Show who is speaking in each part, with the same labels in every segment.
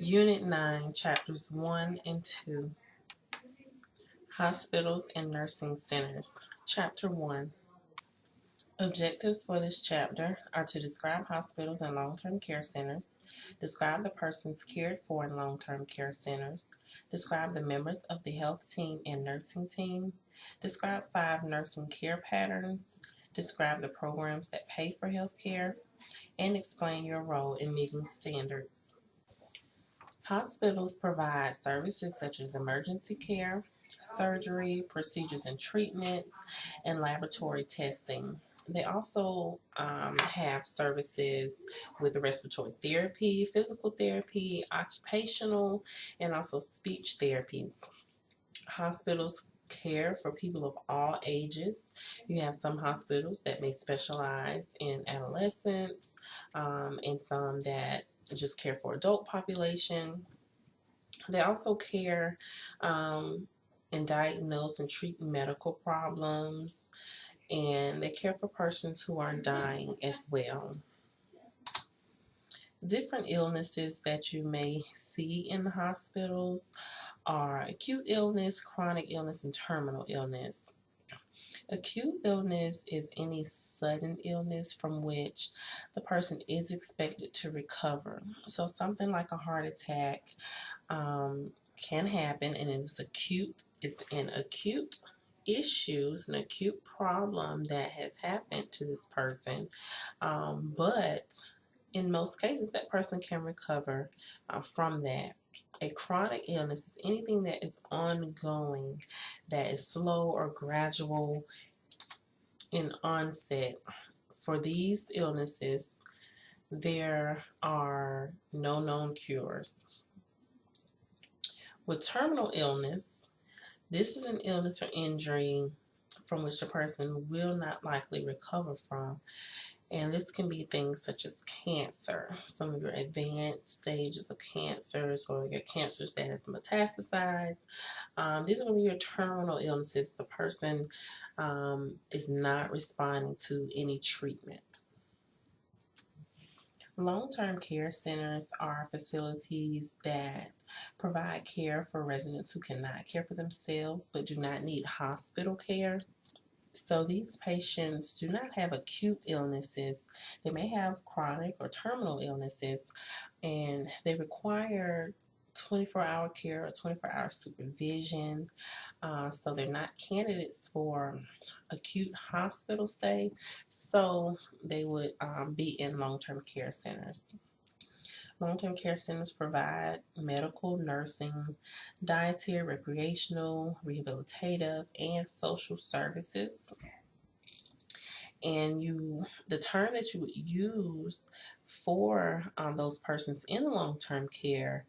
Speaker 1: Unit 9, Chapters 1 and 2 Hospitals and Nursing Centers. Chapter 1 Objectives for this chapter are to describe hospitals and long term care centers, describe the persons cared for in long term care centers, describe the members of the health team and nursing team, describe five nursing care patterns, describe the programs that pay for health care, and explain your role in meeting standards. Hospitals provide services such as emergency care, surgery, procedures and treatments, and laboratory testing. They also um, have services with respiratory therapy, physical therapy, occupational, and also speech therapies. Hospitals care for people of all ages. You have some hospitals that may specialize in adolescents um, and some that just care for adult population. They also care um, and diagnose and treat medical problems, and they care for persons who are dying as well. Different illnesses that you may see in the hospitals are acute illness, chronic illness, and terminal illness. Acute illness is any sudden illness from which the person is expected to recover. So, something like a heart attack um, can happen, and it's acute. It's an acute issues, an acute problem that has happened to this person, um, but in most cases, that person can recover uh, from that. A chronic illness is anything that is ongoing, that is slow or gradual in onset. For these illnesses, there are no known cures. With terminal illness, this is an illness or injury from which a person will not likely recover from. And this can be things such as cancer, some of your advanced stages of cancers or your cancers that have metastasized. Um, these are going to be your terminal illnesses. The person um, is not responding to any treatment. Long-term care centers are facilities that provide care for residents who cannot care for themselves but do not need hospital care. So these patients do not have acute illnesses. They may have chronic or terminal illnesses and they require 24 hour care or 24 hour supervision. Uh, so they're not candidates for acute hospital stay. So they would um, be in long term care centers. Long-term care centers provide medical, nursing, dietary, recreational, rehabilitative, and social services. And you, the term that you would use for um, those persons in long-term care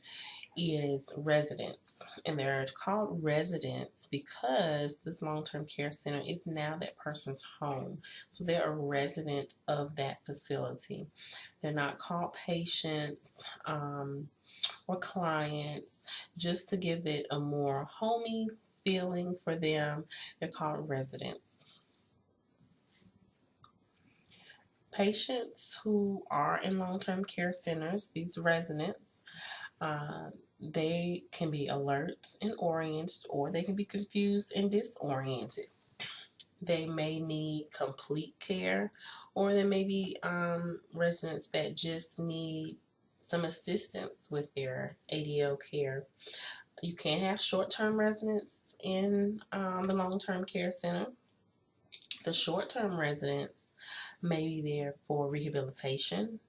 Speaker 1: is residents and they're called residents because this long-term care center is now that person's home so they're a resident of that facility. They're not called patients um, or clients just to give it a more homey feeling for them they're called residents patients who are in long-term care centers these residents uh, they can be alert and oriented or they can be confused and disoriented. They may need complete care or there may be um, residents that just need some assistance with their ADL care. You can have short-term residents in um, the long-term care center. The short-term residents may be there for rehabilitation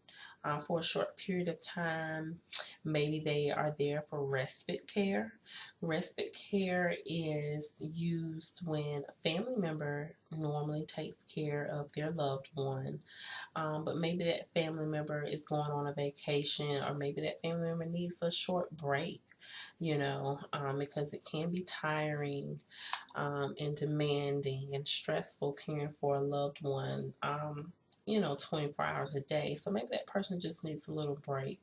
Speaker 1: uh, for a short period of time Maybe they are there for respite care. Respite care is used when a family member normally takes care of their loved one, um, but maybe that family member is going on a vacation, or maybe that family member needs a short break, you know, um, because it can be tiring um, and demanding and stressful caring for a loved one. Um, you know, 24 hours a day. So maybe that person just needs a little break.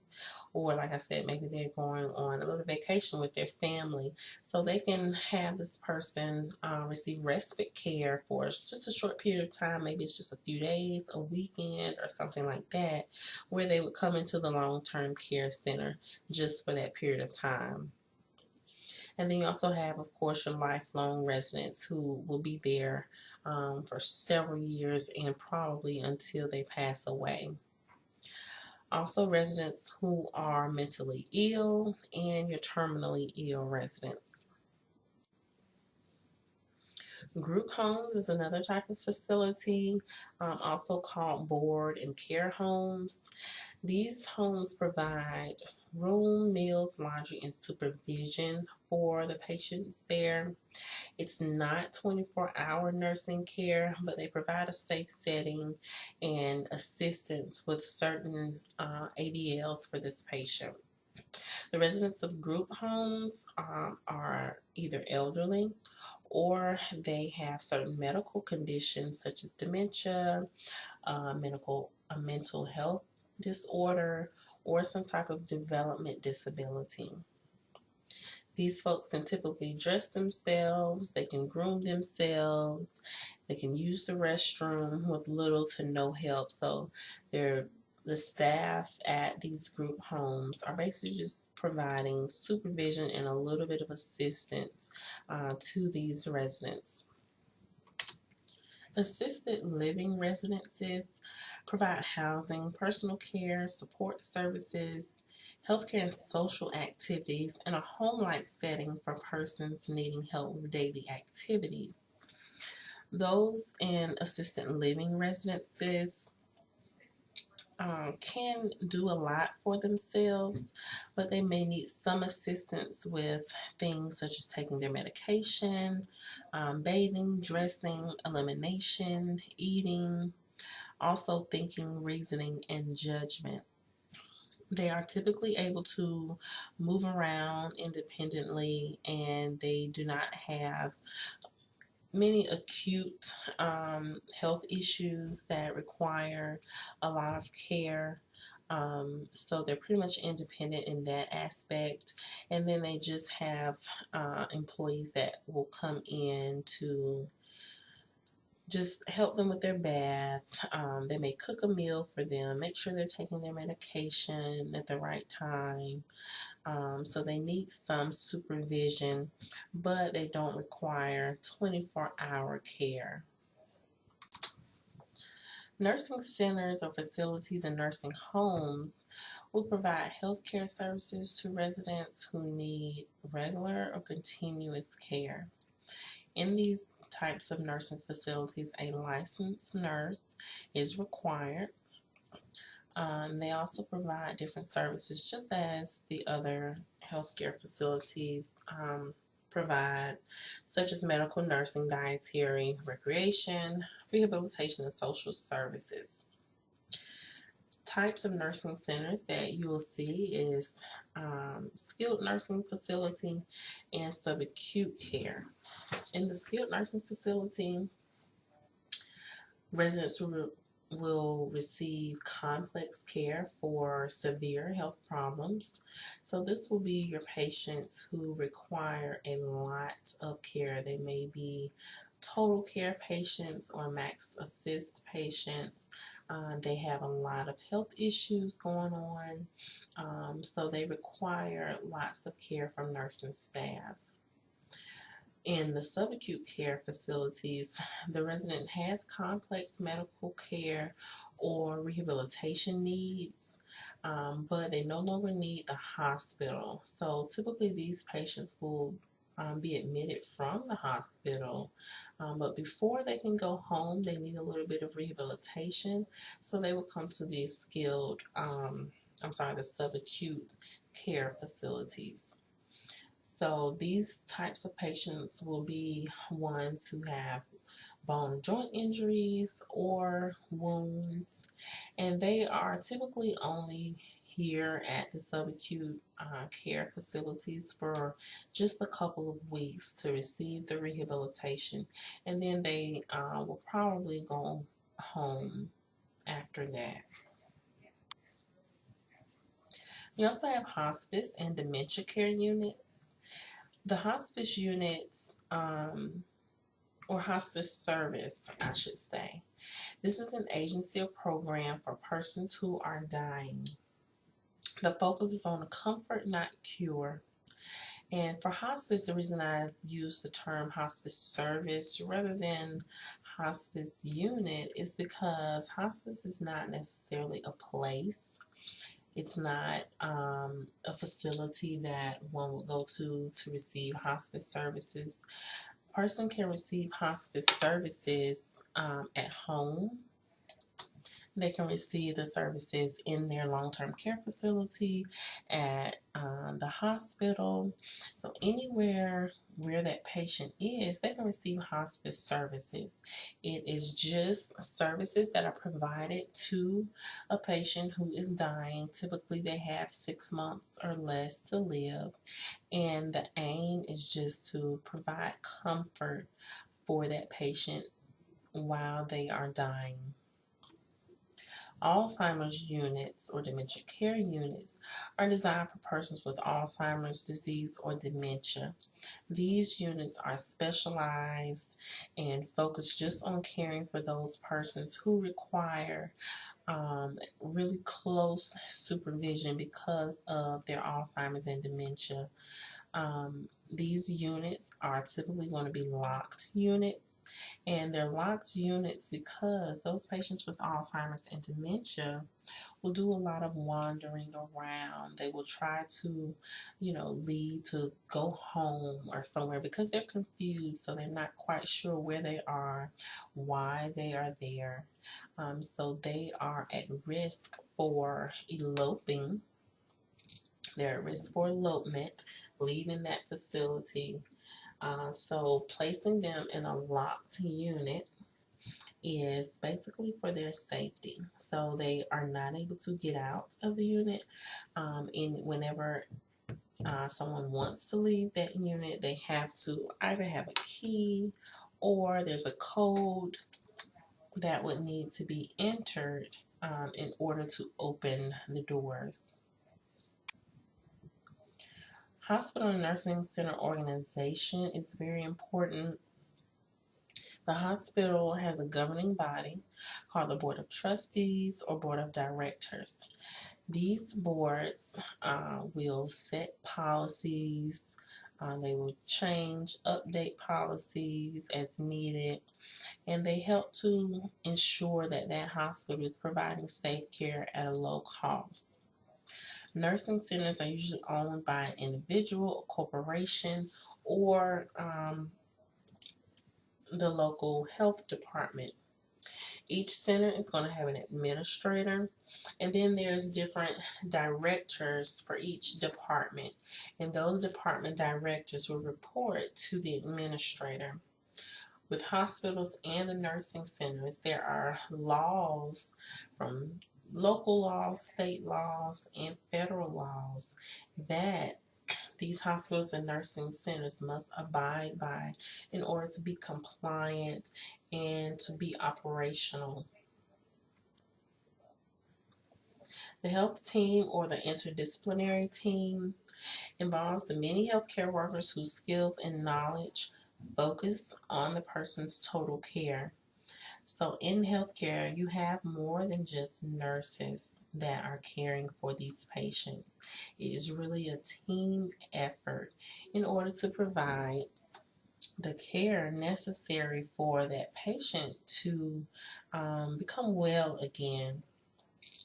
Speaker 1: Or, like I said, maybe they're going on a little vacation with their family. So they can have this person uh, receive respite care for just a short period of time. Maybe it's just a few days, a weekend, or something like that, where they would come into the long term care center just for that period of time. And then you also have, of course, your lifelong residents who will be there um, for several years and probably until they pass away. Also, residents who are mentally ill and your terminally ill residents. Group homes is another type of facility, um, also called board and care homes. These homes provide room, meals, laundry, and supervision for the patients there. It's not 24 hour nursing care, but they provide a safe setting and assistance with certain uh, ADLs for this patient. The residents of group homes um, are either elderly or they have certain medical conditions such as dementia, uh, medical, a mental health disorder, or some type of development disability. These folks can typically dress themselves, they can groom themselves, they can use the restroom with little to no help. So they're the staff at these group homes are basically just providing supervision and a little bit of assistance uh, to these residents. Assisted living residences provide housing, personal care, support services, healthcare and social activities, and a home-like setting for persons needing help with daily activities. Those in assisted living residences um, can do a lot for themselves, but they may need some assistance with things such as taking their medication, um, bathing, dressing, elimination, eating, also thinking, reasoning, and judgment. They are typically able to move around independently and they do not have many acute um, health issues that require a lot of care. Um, so they're pretty much independent in that aspect. And then they just have uh, employees that will come in to just help them with their bath. Um, they may cook a meal for them, make sure they're taking their medication at the right time. Um, so they need some supervision, but they don't require 24 hour care. Nursing centers or facilities and nursing homes will provide health care services to residents who need regular or continuous care. In these types of nursing facilities, a licensed nurse is required. Um, they also provide different services just as the other healthcare facilities um, provide, such as medical nursing, dietary, recreation, rehabilitation, and social services. Types of nursing centers that you will see is um, skilled nursing facility and subacute care. In the skilled nursing facility, residents will, will receive complex care for severe health problems. So this will be your patients who require a lot of care. They may be total care patients or max assist patients uh, they have a lot of health issues going on, um, so they require lots of care from nursing staff. In the subacute care facilities, the resident has complex medical care or rehabilitation needs, um, but they no longer need the hospital. So typically these patients will um, be admitted from the hospital. Um, but before they can go home, they need a little bit of rehabilitation. So they will come to these skilled, um, I'm sorry, the subacute care facilities. So these types of patients will be ones who have bone joint injuries or wounds, and they are typically only here at the subacute uh, care facilities for just a couple of weeks to receive the rehabilitation and then they uh, will probably go home after that. We also have hospice and dementia care units. The hospice units, um, or hospice service, I should say. This is an agency or program for persons who are dying. The focus is on comfort, not cure. And for hospice, the reason I use the term hospice service rather than hospice unit is because hospice is not necessarily a place. It's not um, a facility that one would go to to receive hospice services. A person can receive hospice services um, at home they can receive the services in their long-term care facility, at um, the hospital. So anywhere where that patient is, they can receive hospice services. It is just services that are provided to a patient who is dying. Typically, they have six months or less to live, and the aim is just to provide comfort for that patient while they are dying. Alzheimer's units or dementia care units are designed for persons with Alzheimer's disease or dementia. These units are specialized and focused just on caring for those persons who require um, really close supervision because of their Alzheimer's and dementia. Um, these units are typically going to be locked units and they're locked units because those patients with Alzheimer's and dementia will do a lot of wandering around. They will try to, you know, leave to go home or somewhere because they're confused. So they're not quite sure where they are, why they are there. Um, so they are at risk for eloping. They're at risk for elopement leaving that facility. Uh, so placing them in a locked unit is basically for their safety. So they are not able to get out of the unit. Um, and whenever uh, someone wants to leave that unit, they have to either have a key or there's a code that would need to be entered um, in order to open the doors. Hospital and Nursing Center organization is very important. The hospital has a governing body called the Board of Trustees or Board of Directors. These boards uh, will set policies, uh, they will change, update policies as needed, and they help to ensure that that hospital is providing safe care at a low cost. Nursing centers are usually owned by an individual, a corporation, or um, the local health department. Each center is going to have an administrator, and then there's different directors for each department, and those department directors will report to the administrator. With hospitals and the nursing centers, there are laws from local laws, state laws, and federal laws that these hospitals and nursing centers must abide by in order to be compliant and to be operational. The health team or the interdisciplinary team involves the many healthcare workers whose skills and knowledge focus on the person's total care. So in healthcare, you have more than just nurses that are caring for these patients. It is really a team effort in order to provide the care necessary for that patient to um, become well again.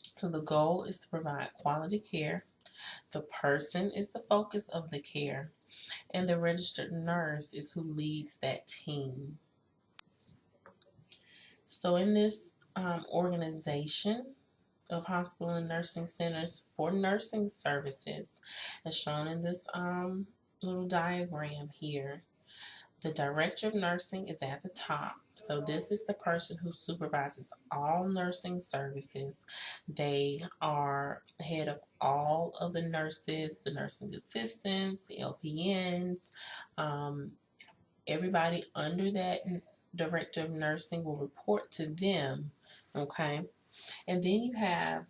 Speaker 1: So the goal is to provide quality care. The person is the focus of the care, and the registered nurse is who leads that team. So in this um, organization of hospital and nursing centers for nursing services, as shown in this um, little diagram here, the director of nursing is at the top. So this is the person who supervises all nursing services. They are head of all of the nurses, the nursing assistants, the LPNs, um, everybody under that director of nursing will report to them, okay? And then you have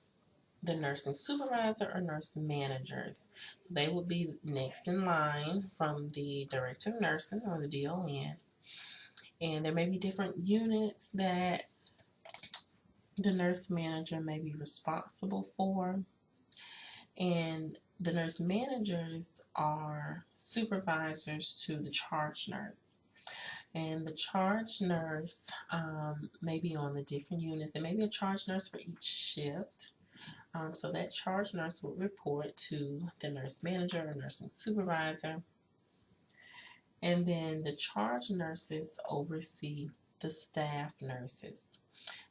Speaker 1: the nursing supervisor or nurse managers. So they will be next in line from the director of nursing or the DON. And there may be different units that the nurse manager may be responsible for. And the nurse managers are supervisors to the charge nurse. And the charge nurse um, may be on the different units. There may be a charge nurse for each shift. Um, so that charge nurse will report to the nurse manager or nursing supervisor. And then the charge nurses oversee the staff nurses.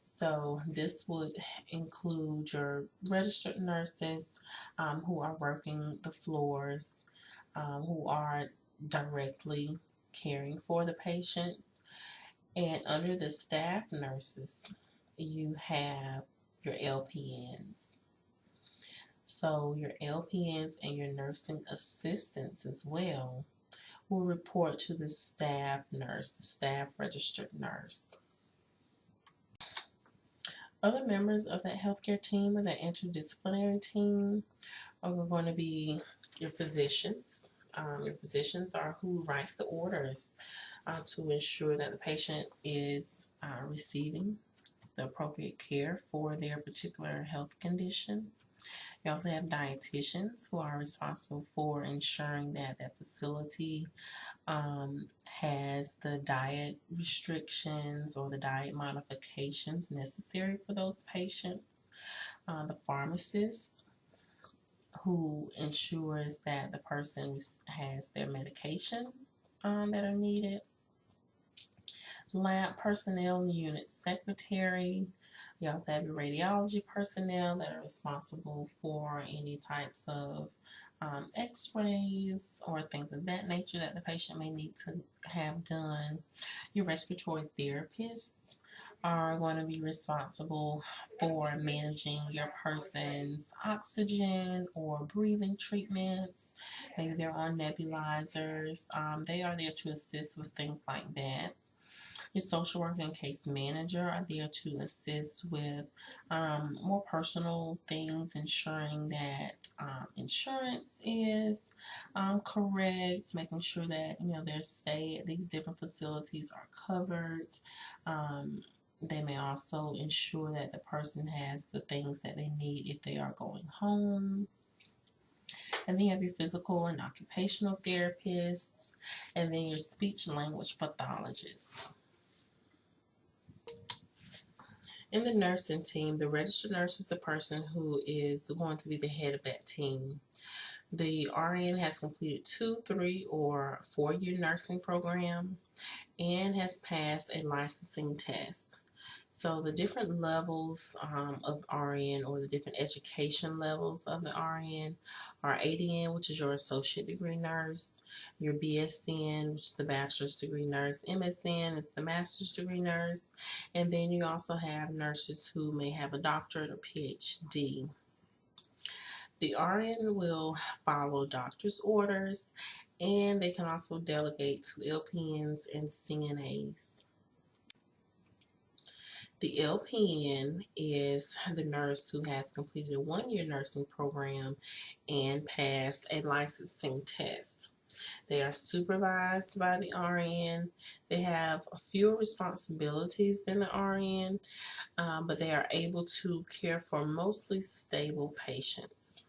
Speaker 1: So this would include your registered nurses um, who are working the floors, um, who are directly caring for the patients. And under the staff nurses, you have your LPNs. So your LPNs and your nursing assistants as well will report to the staff nurse, the staff registered nurse. Other members of that healthcare team or that interdisciplinary team are going to be your physicians. Um, your physicians are who writes the orders uh, to ensure that the patient is uh, receiving the appropriate care for their particular health condition. You also have dietitians who are responsible for ensuring that that facility um, has the diet restrictions or the diet modifications necessary for those patients. Uh, the pharmacist who ensures that the person has their medications um, that are needed. Lab personnel unit secretary, you also have your radiology personnel that are responsible for any types of um, x-rays or things of that nature that the patient may need to have done. Your respiratory therapists are going to be responsible for managing your person's oxygen or breathing treatments. Maybe they're on nebulizers. Um, they are there to assist with things like that. Your social worker and case manager are there to assist with um, more personal things, ensuring that um, insurance is um, correct, making sure that you know their stay at these different facilities are covered. They may also ensure that the person has the things that they need if they are going home. And then you have your physical and occupational therapists, and then your speech language pathologist. In the nursing team, the registered nurse is the person who is going to be the head of that team. The RN has completed two, three, or four-year nursing program and has passed a licensing test. So the different levels um, of RN or the different education levels of the RN are ADN, which is your associate degree nurse, your BSN, which is the bachelor's degree nurse, MSN is the master's degree nurse, and then you also have nurses who may have a doctorate or PhD. The RN will follow doctor's orders and they can also delegate to LPNs and CNAs. The LPN is the nurse who has completed a one-year nursing program and passed a licensing test. They are supervised by the RN. They have fewer responsibilities than the RN, uh, but they are able to care for mostly stable patients.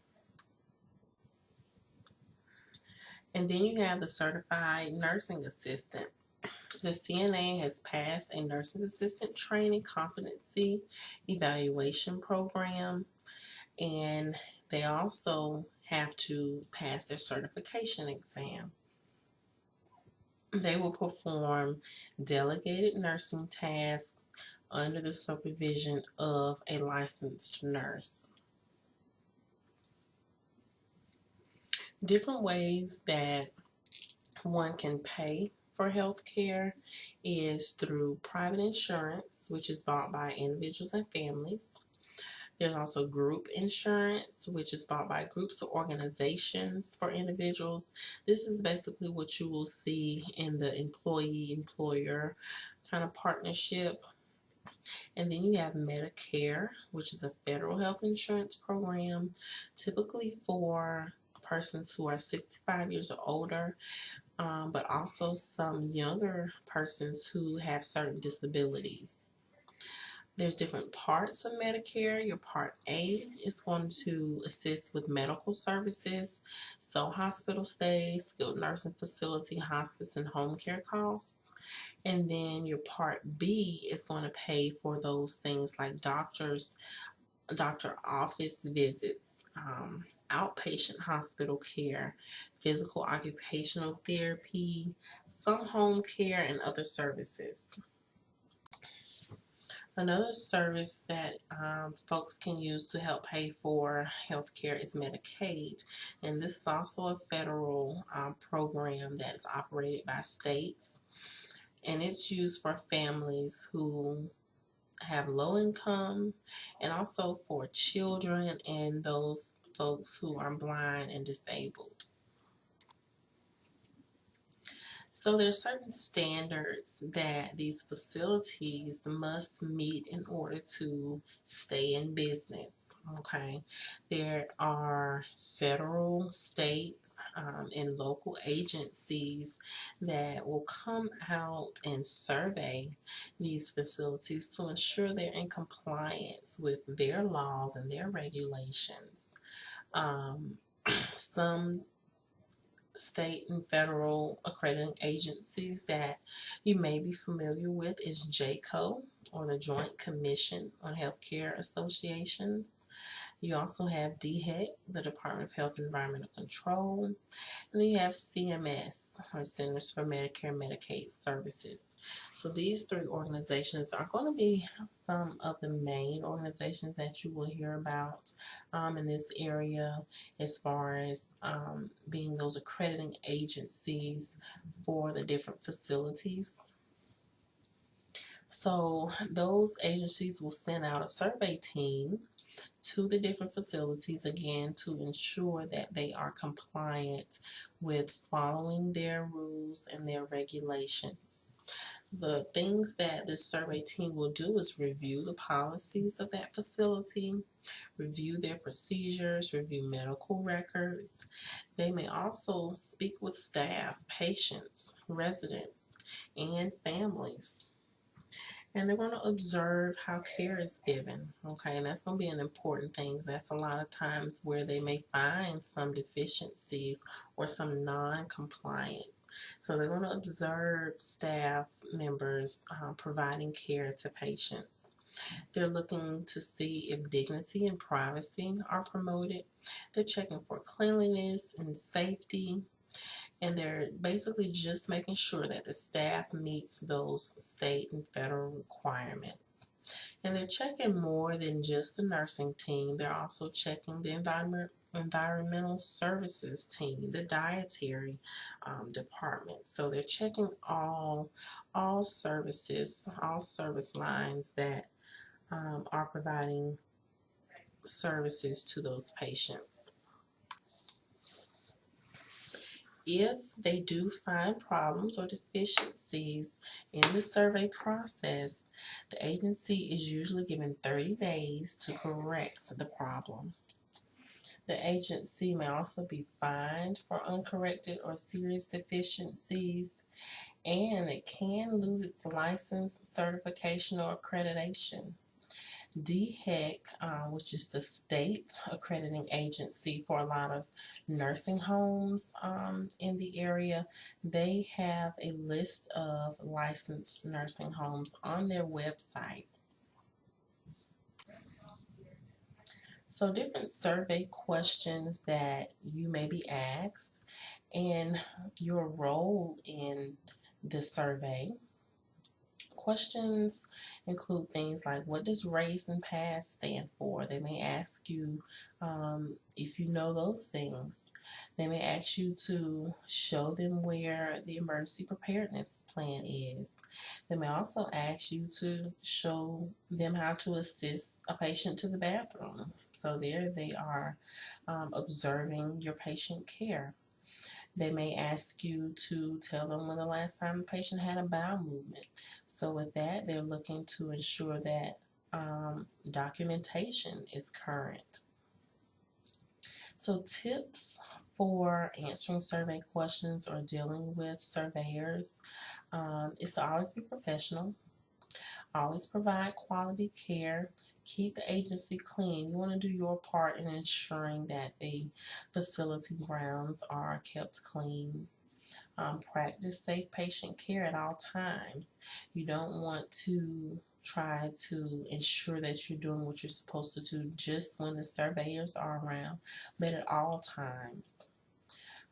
Speaker 1: And then you have the certified nursing assistant. The CNA has passed a nursing assistant training competency evaluation program and they also have to pass their certification exam. They will perform delegated nursing tasks under the supervision of a licensed nurse. Different ways that one can pay for health care is through private insurance, which is bought by individuals and families. There's also group insurance, which is bought by groups or organizations for individuals. This is basically what you will see in the employee-employer kind of partnership. And then you have Medicare, which is a federal health insurance program, typically for persons who are 65 years or older, um, but also some younger persons who have certain disabilities. There's different parts of Medicare. Your Part A is going to assist with medical services, so hospital stays, skilled nursing facility, hospice, and home care costs. And then your Part B is going to pay for those things like doctors, doctor office visits, um, outpatient hospital care, physical occupational therapy, some home care, and other services. Another service that um, folks can use to help pay for healthcare is Medicaid, and this is also a federal um, program that's operated by states, and it's used for families who have low income and also for children and those folks who are blind and disabled. So there are certain standards that these facilities must meet in order to stay in business. Okay, there are federal, state, um, and local agencies that will come out and survey these facilities to ensure they're in compliance with their laws and their regulations. Um, some state and federal accrediting agencies that you may be familiar with is JCAHO or the Joint Commission on Healthcare Associations. You also have DHEC, the Department of Health and Environmental Control, and then you have CMS, or Centers for Medicare and Medicaid Services. So these three organizations are going to be some of the main organizations that you will hear about um, in this area as far as um, being those accrediting agencies for the different facilities. So those agencies will send out a survey team to the different facilities again to ensure that they are compliant with following their rules and their regulations. The things that this survey team will do is review the policies of that facility, review their procedures, review medical records. They may also speak with staff, patients, residents, and families and they're going to observe how care is given okay? And that's going to be an important thing that's a lot of times where they may find some deficiencies or some non-compliance. So they're going to observe staff members uh, providing care to patients. They're looking to see if dignity and privacy are promoted. They're checking for cleanliness and safety and they're basically just making sure that the staff meets those state and federal requirements. And they're checking more than just the nursing team. They're also checking the environment, environmental services team, the dietary um, department. So they're checking all all services, all service lines that um, are providing services to those patients. If they do find problems or deficiencies in the survey process, the agency is usually given 30 days to correct the problem. The agency may also be fined for uncorrected or serious deficiencies, and it can lose its license, certification, or accreditation. DHEC, uh, which is the state accrediting agency for a lot of nursing homes um, in the area, they have a list of licensed nursing homes on their website. So different survey questions that you may be asked and your role in the survey Questions include things like what does RACE and PASS stand for? They may ask you um, if you know those things. They may ask you to show them where the emergency preparedness plan is. They may also ask you to show them how to assist a patient to the bathroom. So there they are um, observing your patient care. They may ask you to tell them when the last time the patient had a bowel movement. So with that, they're looking to ensure that um, documentation is current. So tips for answering survey questions or dealing with surveyors um, is to always be professional, always provide quality care, keep the agency clean. You want to do your part in ensuring that the facility grounds are kept clean. Um, practice safe patient care at all times. You don't want to try to ensure that you're doing what you're supposed to do just when the surveyors are around, but at all times.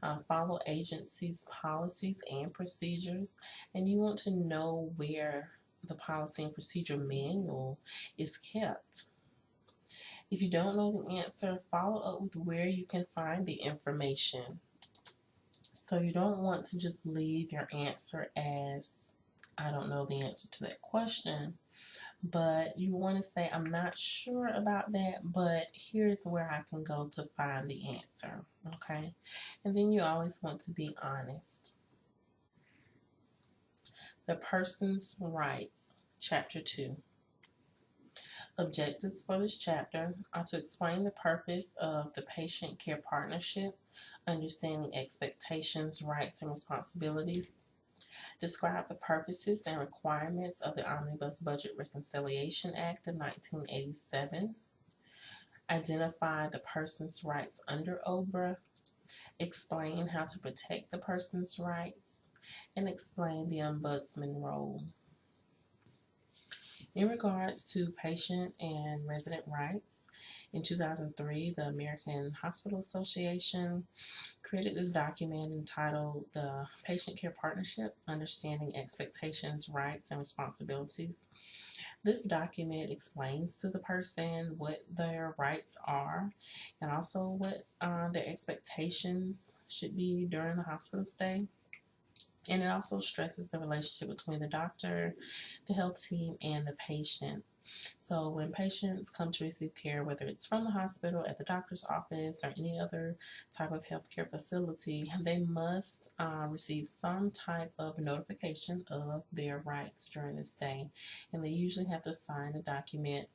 Speaker 1: Uh, follow agency's policies and procedures, and you want to know where the policy and procedure manual is kept. If you don't know the answer, follow up with where you can find the information. So you don't want to just leave your answer as, I don't know the answer to that question, but you want to say, I'm not sure about that, but here's where I can go to find the answer, okay? And then you always want to be honest. The Person's Rights, Chapter 2. Objectives for this chapter are to explain the purpose of the Patient Care Partnership, understanding expectations, rights, and responsibilities, describe the purposes and requirements of the Omnibus Budget Reconciliation Act of 1987, identify the person's rights under OBRA, explain how to protect the person's rights, and explain the ombudsman role. In regards to patient and resident rights, in 2003, the American Hospital Association created this document entitled The Patient Care Partnership Understanding Expectations, Rights, and Responsibilities. This document explains to the person what their rights are and also what uh, their expectations should be during the hospital stay. And it also stresses the relationship between the doctor, the health team, and the patient. So when patients come to receive care, whether it's from the hospital, at the doctor's office, or any other type of healthcare facility, they must uh, receive some type of notification of their rights during the stay. And they usually have to sign a document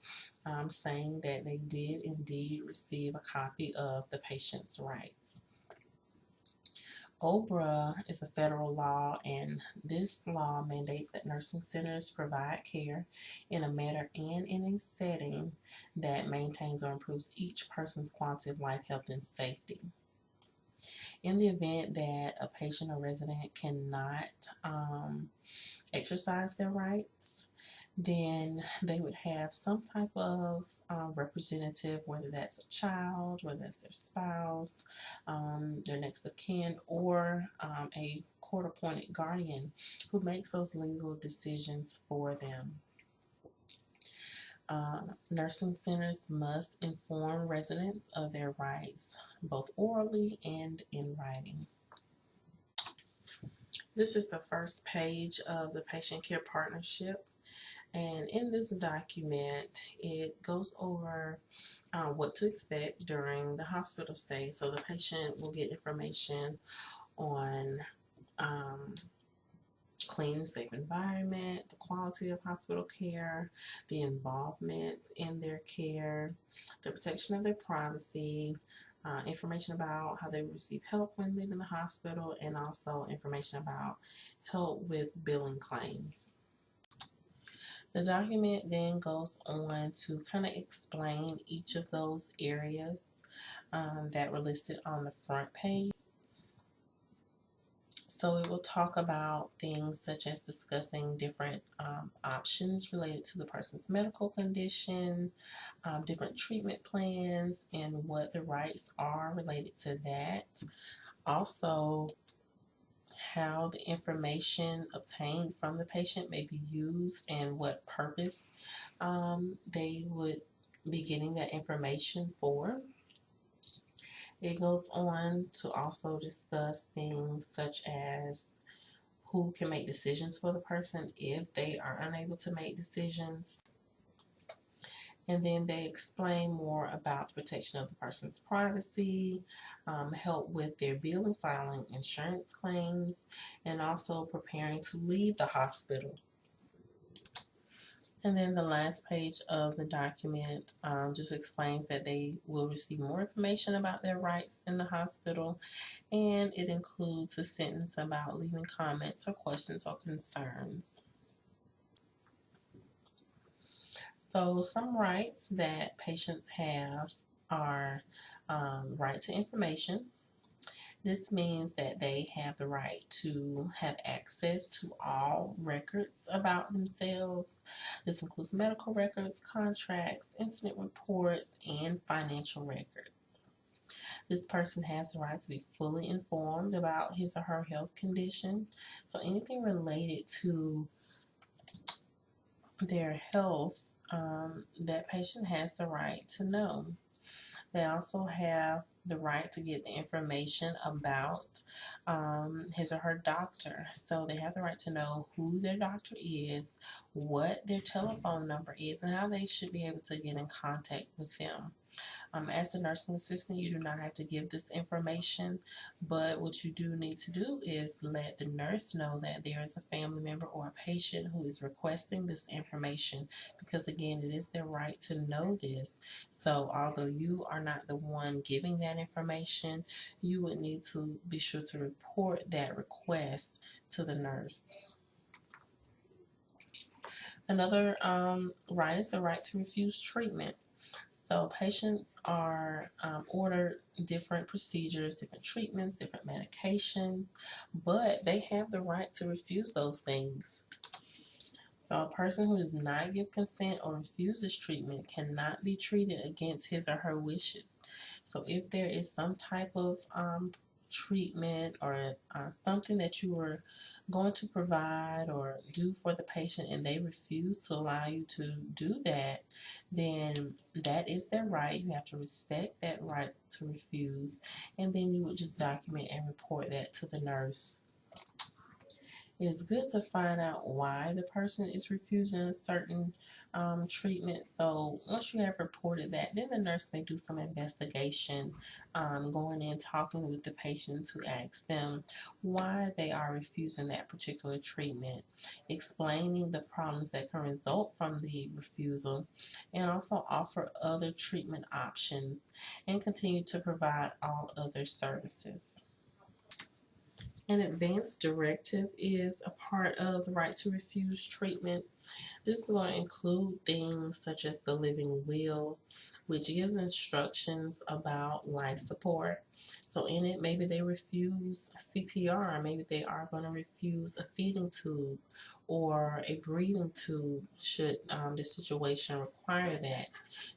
Speaker 1: um, saying that they did indeed receive a copy of the patient's rights. OBRA is a federal law, and this law mandates that nursing centers provide care in a manner and in a setting that maintains or improves each person's quality of life, health, and safety. In the event that a patient or resident cannot um, exercise their rights, then they would have some type of uh, representative, whether that's a child, whether that's their spouse, um, their next of kin, or um, a court appointed guardian who makes those legal decisions for them. Uh, nursing centers must inform residents of their rights, both orally and in writing. This is the first page of the Patient Care Partnership. And in this document, it goes over uh, what to expect during the hospital stay. So the patient will get information on um, clean, safe environment, the quality of hospital care, the involvement in their care, the protection of their privacy, uh, information about how they receive help when leaving the hospital, and also information about help with billing claims. The document then goes on to kind of explain each of those areas um, that were listed on the front page. So it will talk about things such as discussing different um, options related to the person's medical condition, um, different treatment plans, and what the rights are related to that. Also, how the information obtained from the patient may be used and what purpose um, they would be getting that information for. It goes on to also discuss things such as who can make decisions for the person if they are unable to make decisions and then they explain more about the protection of the person's privacy, um, help with their billing, filing insurance claims, and also preparing to leave the hospital. And then the last page of the document um, just explains that they will receive more information about their rights in the hospital, and it includes a sentence about leaving comments or questions or concerns. So, some rights that patients have are um, right to information, this means that they have the right to have access to all records about themselves. This includes medical records, contracts, incident reports, and financial records. This person has the right to be fully informed about his or her health condition. So anything related to their health, um, that patient has the right to know. They also have the right to get the information about um, his or her doctor. So they have the right to know who their doctor is, what their telephone number is, and how they should be able to get in contact with them. Um, as a nursing assistant, you do not have to give this information, but what you do need to do is let the nurse know that there is a family member or a patient who is requesting this information because, again, it is their right to know this. So, although you are not the one giving that information, you would need to be sure to report that request to the nurse. Another um, right is the right to refuse treatment. So patients are um, ordered different procedures, different treatments, different medications, but they have the right to refuse those things. So a person who does not give consent or refuses treatment cannot be treated against his or her wishes. So if there is some type of um, treatment or uh, something that you were going to provide or do for the patient and they refuse to allow you to do that, then that is their right. You have to respect that right to refuse. And then you would just document and report that to the nurse. It's good to find out why the person is refusing a certain um, treatment. So once you have reported that, then the nurse may do some investigation, um, going in, talking with the patients who ask them why they are refusing that particular treatment, explaining the problems that can result from the refusal, and also offer other treatment options and continue to provide all other services. An advance directive is a part of the right to refuse treatment. This is going to include things such as the living will, which gives instructions about life support. So in it, maybe they refuse CPR, maybe they are going to refuse a feeding tube or a breathing tube should um, the situation require that,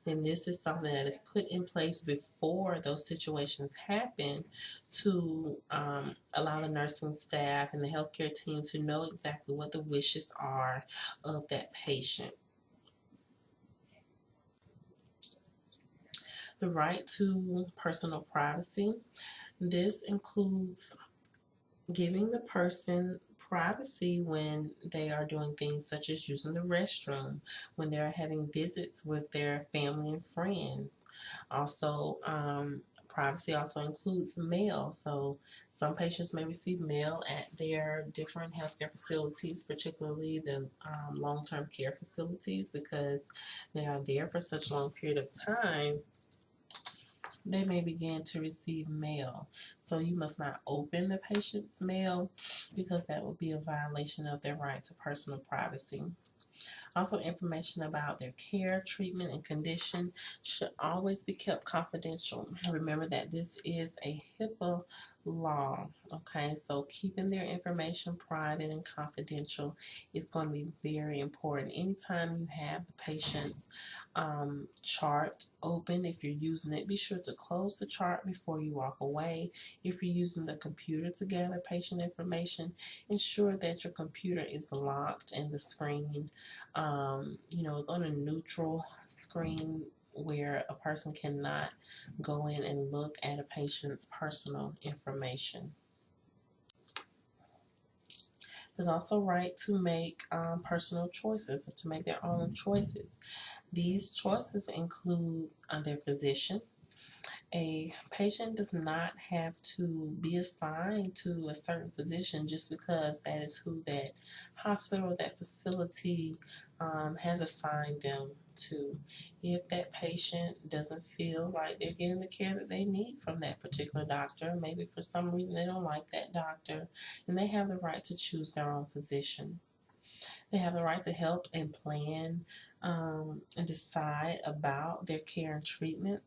Speaker 1: then this is something that is put in place before those situations happen to um, allow the nursing staff and the healthcare team to know exactly what the wishes are of that patient. The right to personal privacy. This includes giving the person privacy when they are doing things such as using the restroom, when they're having visits with their family and friends. Also, um, privacy also includes mail. So some patients may receive mail at their different healthcare facilities, particularly the um, long-term care facilities, because they are there for such a long period of time they may begin to receive mail. So you must not open the patient's mail because that would be a violation of their right to personal privacy. Also, information about their care, treatment, and condition should always be kept confidential. Remember that this is a HIPAA law. Okay, so keeping their information private and confidential is going to be very important. Anytime you have the patient's um, chart open, if you're using it, be sure to close the chart before you walk away. If you're using the computer to gather patient information, ensure that your computer is locked and the screen, um, you know, is on a neutral screen where a person cannot go in and look at a patient's personal information. There's also right to make um, personal choices, to make their own choices. These choices include uh, their physician, A patient does not have to be assigned to a certain physician just because that is who that hospital, that facility um, has assigned them to. If that patient doesn't feel like they're getting the care that they need from that particular doctor, maybe for some reason they don't like that doctor, then they have the right to choose their own physician. They have the right to help and plan um, and decide about their care and treatment.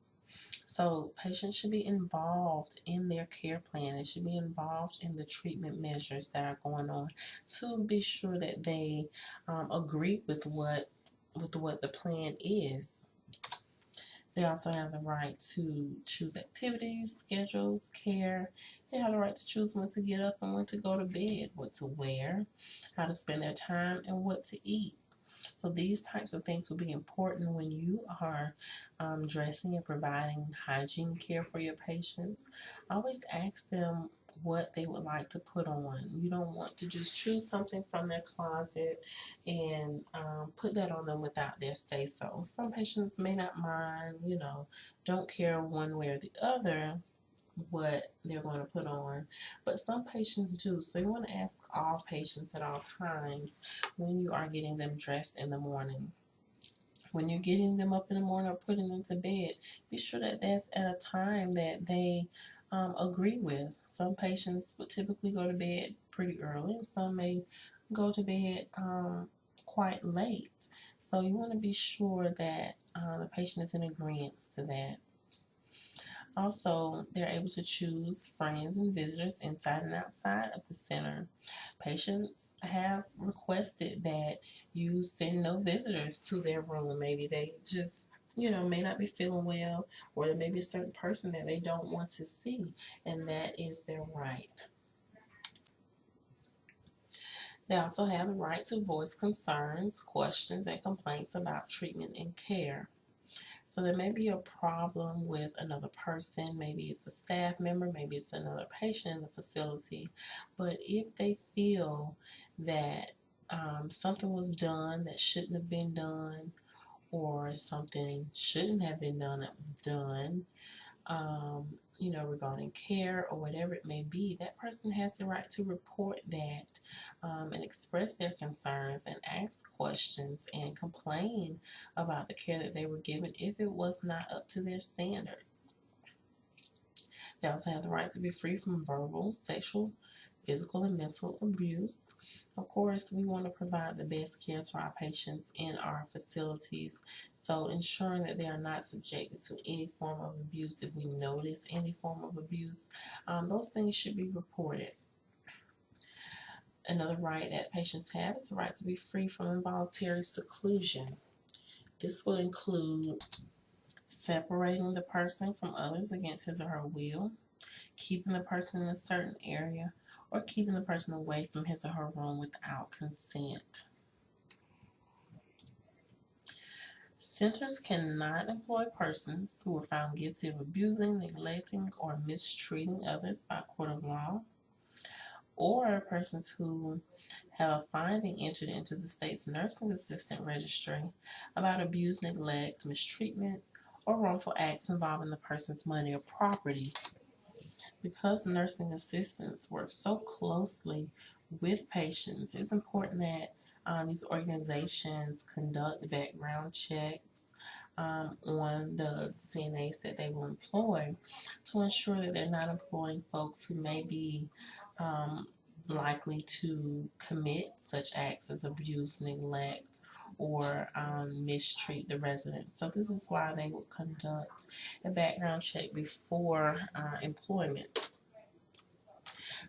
Speaker 1: So patients should be involved in their care plan. They should be involved in the treatment measures that are going on to be sure that they um, agree with what with what the plan is. They also have the right to choose activities, schedules, care. They have the right to choose when to get up and when to go to bed, what to wear, how to spend their time, and what to eat. So these types of things will be important when you are um, dressing and providing hygiene care for your patients. Always ask them what they would like to put on. You don't want to just choose something from their closet and um, put that on them without their say so. Some patients may not mind, you know, don't care one way or the other what they're going to put on, but some patients do. So you want to ask all patients at all times when you are getting them dressed in the morning. When you're getting them up in the morning or putting them to bed, be sure that that's at a time that they um, agree with. Some patients would typically go to bed pretty early, and some may go to bed um, quite late. So you want to be sure that uh, the patient is in agreement to that. Also, they're able to choose friends and visitors inside and outside of the center. Patients have requested that you send no visitors to their room. Maybe they just you know, may not be feeling well, or there may be a certain person that they don't want to see, and that is their right. They also have the right to voice concerns, questions, and complaints about treatment and care. So there may be a problem with another person, maybe it's a staff member, maybe it's another patient in the facility, but if they feel that um, something was done that shouldn't have been done, or something shouldn't have been done that was done, um, you know, regarding care or whatever it may be, that person has the right to report that um, and express their concerns and ask questions and complain about the care that they were given if it was not up to their standards. They also have the right to be free from verbal, sexual, physical, and mental abuse. Of course, we want to provide the best care to our patients in our facilities so ensuring that they are not subjected to any form of abuse. If we notice any form of abuse, um, those things should be reported. Another right that patients have is the right to be free from involuntary seclusion. This will include separating the person from others against his or her will, keeping the person in a certain area, or keeping the person away from his or her room without consent. Centers cannot employ persons who are found guilty of abusing, neglecting, or mistreating others by court of law, or persons who have a finding entered into the state's nursing assistant registry about abuse, neglect, mistreatment, or wrongful acts involving the person's money or property. Because nursing assistants work so closely with patients, it's important that um, these organizations conduct background checks um, on the CNAs that they will employ to ensure that they're not employing folks who may be um, likely to commit such acts as abuse, neglect, or um, mistreat the residents. So this is why they would conduct a background check before uh, employment.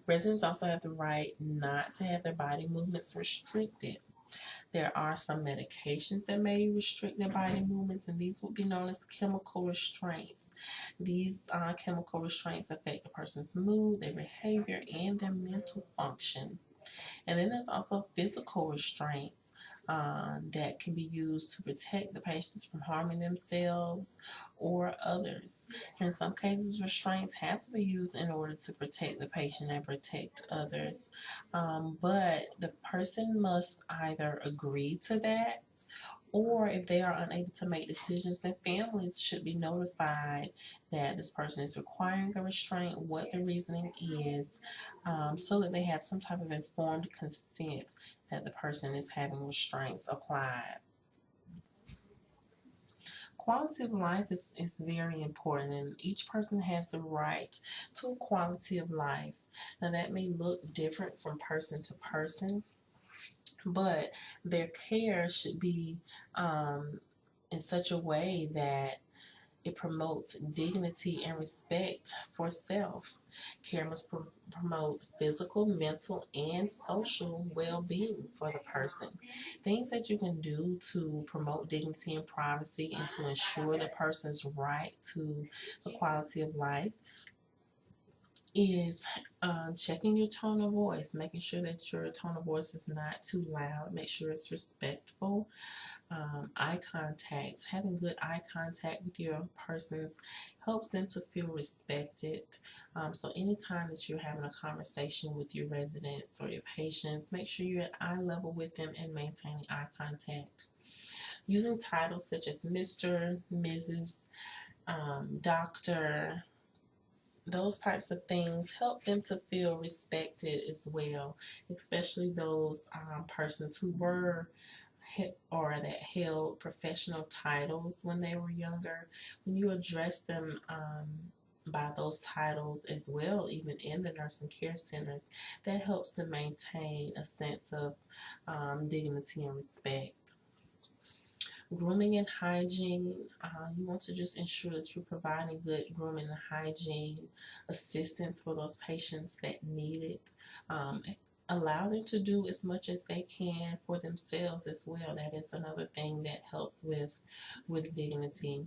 Speaker 1: Residents also have the right not to have their body movements restricted. There are some medications that may restrict their body movements, and these would be known as chemical restraints. These uh, chemical restraints affect a person's mood, their behavior, and their mental function. And then there's also physical restraints uh, that can be used to protect the patients from harming themselves or others. In some cases, restraints have to be used in order to protect the patient and protect others. Um, but the person must either agree to that or if they are unable to make decisions, then families should be notified that this person is requiring a restraint, what the reasoning is, um, so that they have some type of informed consent that the person is having restraints applied. Quality of life is, is very important, and each person has the right to a quality of life. Now, that may look different from person to person but their care should be um, in such a way that it promotes dignity and respect for self. Care must pr- promote physical, mental, and social well being for the person. Things that you can do to promote dignity and privacy and to ensure the person's right to the quality of life is uh, checking your tone of voice, making sure that your tone of voice is not too loud, make sure it's respectful. Um, eye contact, having good eye contact with your persons helps them to feel respected. Um, so, anytime that you're having a conversation with your residents or your patients, make sure you're at eye level with them and maintaining eye contact. Using titles such as Mr., Mrs., um, Doctor, those types of things help them to feel respected as well, especially those um, persons who were or that held professional titles when they were younger. When you address them um, by those titles as well, even in the nursing care centers, that helps to maintain a sense of um, dignity and respect grooming and hygiene. Uh, you want to just ensure that you're providing good grooming and hygiene assistance for those patients that need it. Um, allow them to do as much as they can for themselves as well. That is another thing that helps with with dignity.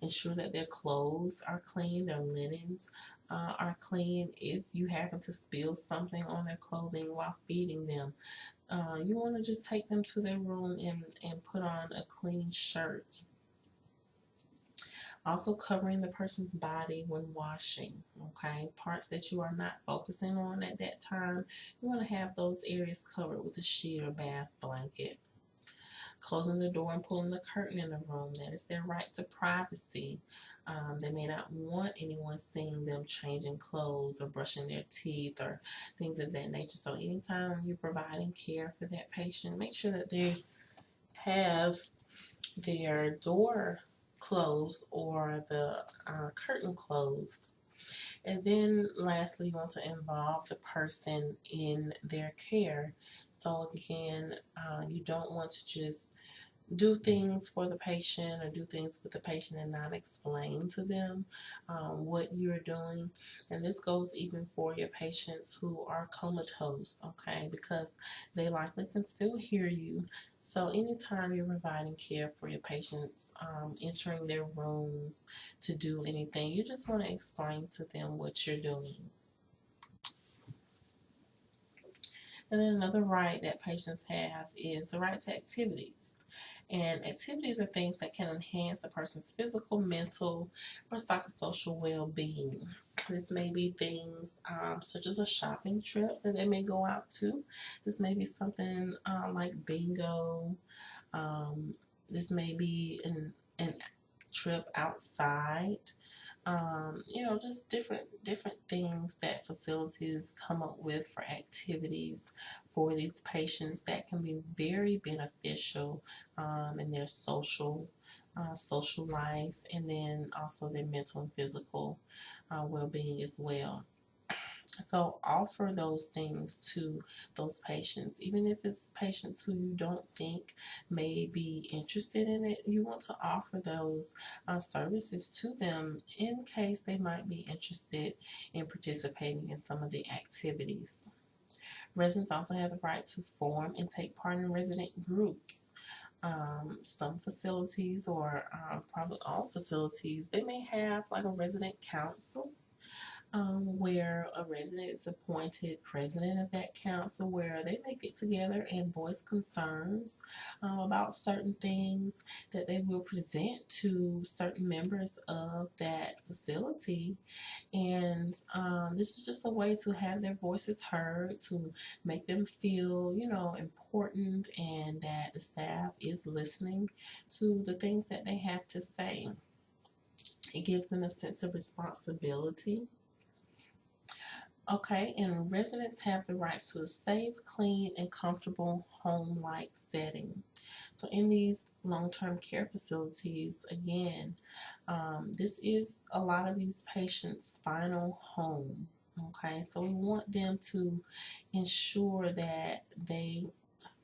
Speaker 1: Ensure that their clothes are clean, their linens uh, are clean. If you happen to spill something on their clothing while feeding them, uh, you want to just take them to their room and, and put on a clean shirt. Also covering the person's body when washing, okay? Parts that you are not focusing on at that time, you want to have those areas covered with a sheet or bath blanket. Closing the door and pulling the curtain in the room, that is their right to privacy. Um, they may not want anyone seeing them changing clothes or brushing their teeth or things of that nature. So, anytime you're providing care for that patient, make sure that they have their door closed or the uh, curtain closed. And then, lastly, you want to involve the person in their care. So, again, uh, you don't want to just do things for the patient or do things with the patient and not explain to them um, what you're doing. And this goes even for your patients who are comatose, okay, because they likely can still hear you. So, anytime you're providing care for your patients, um, entering their rooms to do anything, you just want to explain to them what you're doing. And then another right that patients have is the right to activities. And activities are things that can enhance the person's physical, mental, or psychosocial well being. This may be things um, such as a shopping trip that they may go out to. This may be something uh, like bingo. Um, this may be an, an trip outside um, you know, just different different things that facilities come up with for activities for these patients that can be very beneficial um, in their social uh, social life and then also their mental and physical uh, well-being as well. So offer those things to those patients, even if it's patients who you don't think may be interested in it. You want to offer those uh, services to them in case they might be interested in participating in some of the activities. Residents also have the right to form and take part in resident groups. Um, some facilities, or uh, probably all facilities, they may have like a resident council um, where a resident is appointed president of that council, where they may get together and voice concerns um, about certain things that they will present to certain members of that facility. And um, this is just a way to have their voices heard, to make them feel, you know, important and that the staff is listening to the things that they have to say. It gives them a sense of responsibility. Okay, and residents have the right to a safe, clean, and comfortable home-like setting. So in these long-term care facilities, again, um, this is a lot of these patients' final home. Okay, so we want them to ensure that they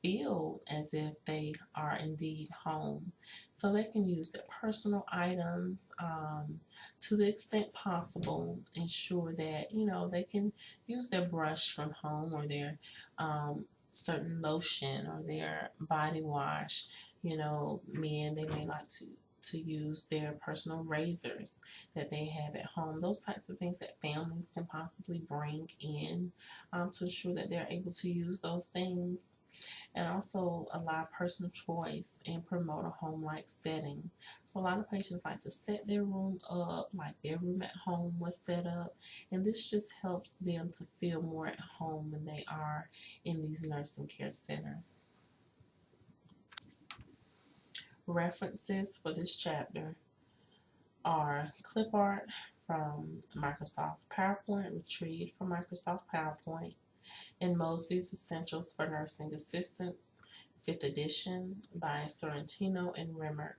Speaker 1: feel as if they are indeed home. So they can use their personal items um, to the extent possible, ensure that, you know, they can use their brush from home or their um, certain lotion or their body wash. You know, men, they may like to to use their personal razors that they have at home. Those types of things that families can possibly bring in um, to ensure that they're able to use those things and also allow personal choice and promote a home-like setting. So a lot of patients like to set their room up like their room at home was set up and this just helps them to feel more at home when they are in these nursing care centers. References for this chapter are clip art from Microsoft PowerPoint, retrieved from Microsoft PowerPoint, in Mosby's Essentials for Nursing Assistants, 5th edition by Sorrentino and Remmert.